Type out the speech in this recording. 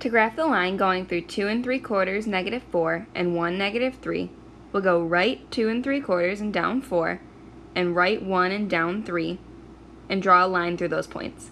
To graph the line going through 2 and 3 quarters, negative 4, and 1, negative 3, we'll go right 2 and 3 quarters and down 4, and right 1 and down 3, and draw a line through those points.